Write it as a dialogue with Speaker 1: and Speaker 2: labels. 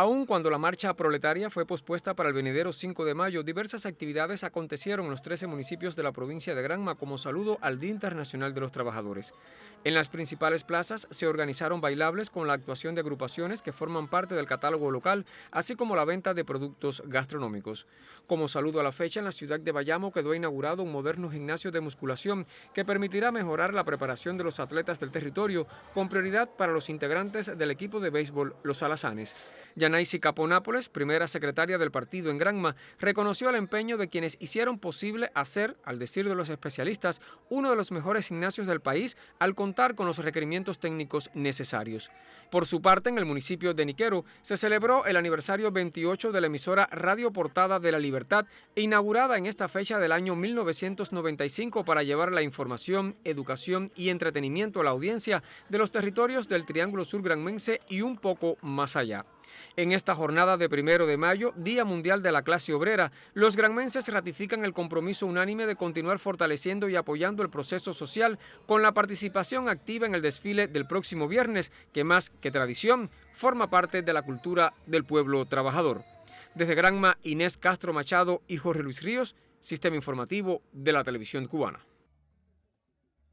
Speaker 1: Aun cuando la marcha proletaria fue pospuesta para el venidero 5 de mayo, diversas actividades acontecieron en los 13 municipios de la provincia de Granma como saludo al Día Internacional de los Trabajadores. En las principales plazas se organizaron bailables con la actuación de agrupaciones que forman parte del catálogo local, así como la venta de productos gastronómicos. Como saludo a la fecha, en la ciudad de Bayamo quedó inaugurado un moderno gimnasio de musculación que permitirá mejorar la preparación de los atletas del territorio, con prioridad para los integrantes del equipo de béisbol Los Alazanes. Yanaisi Caponápoles, primera secretaria del partido en Granma, reconoció el empeño de quienes hicieron posible hacer, al decir de los especialistas, uno de los mejores gimnasios del país al contar con los requerimientos técnicos necesarios. Por su parte, en el municipio de Niquero se celebró el aniversario 28 de la emisora Radio Portada de la Libertad, inaugurada en esta fecha del año 1995 para llevar la información, educación y entretenimiento a la audiencia de los territorios del Triángulo Sur Granmense y un poco más allá. En esta jornada de primero de mayo, Día Mundial de la Clase Obrera, los granmenses ratifican el compromiso unánime de continuar fortaleciendo y apoyando el proceso social con la participación activa en el desfile del próximo viernes, que más que tradición, forma parte de la cultura del pueblo trabajador. Desde Granma, Inés Castro Machado y Jorge Luis Ríos, Sistema Informativo de la Televisión Cubana.